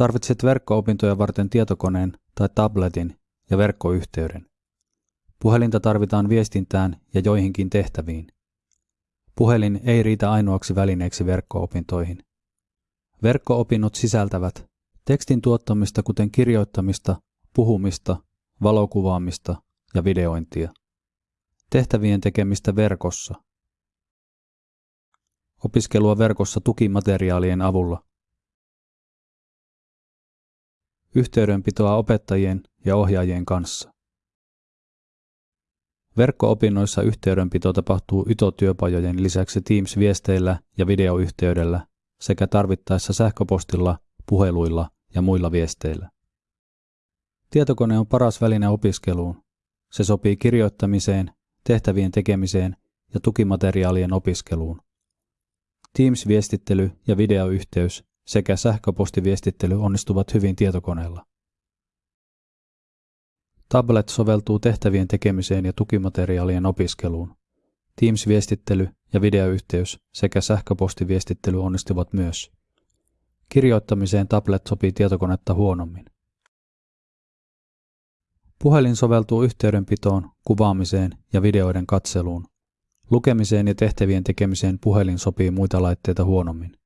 Tarvitset verkko-opintoja varten tietokoneen tai tabletin ja verkkoyhteyden. Puhelinta tarvitaan viestintään ja joihinkin tehtäviin. Puhelin ei riitä ainoaksi välineeksi verkko-opintoihin. Verkko-opinnot sisältävät tekstin tuottamista kuten kirjoittamista, puhumista, valokuvaamista ja videointia. Tehtävien tekemistä verkossa. Opiskelua verkossa tukimateriaalien avulla. Yhteydenpitoa opettajien ja ohjaajien kanssa. Verkko-opinnoissa yhteydenpito tapahtuu YTO-työpajojen lisäksi Teams-viesteillä ja videoyhteydellä sekä tarvittaessa sähköpostilla, puheluilla ja muilla viesteillä. Tietokone on paras väline opiskeluun. Se sopii kirjoittamiseen, tehtävien tekemiseen ja tukimateriaalien opiskeluun. Teams-viestittely ja videoyhteys sekä sähköpostiviestittely onnistuvat hyvin tietokoneella. Tablet soveltuu tehtävien tekemiseen ja tukimateriaalien opiskeluun. Teams-viestittely ja videoyhteys sekä sähköpostiviestittely onnistuvat myös. Kirjoittamiseen tablet sopii tietokonetta huonommin. Puhelin soveltuu yhteydenpitoon, kuvaamiseen ja videoiden katseluun. Lukemiseen ja tehtävien tekemiseen puhelin sopii muita laitteita huonommin.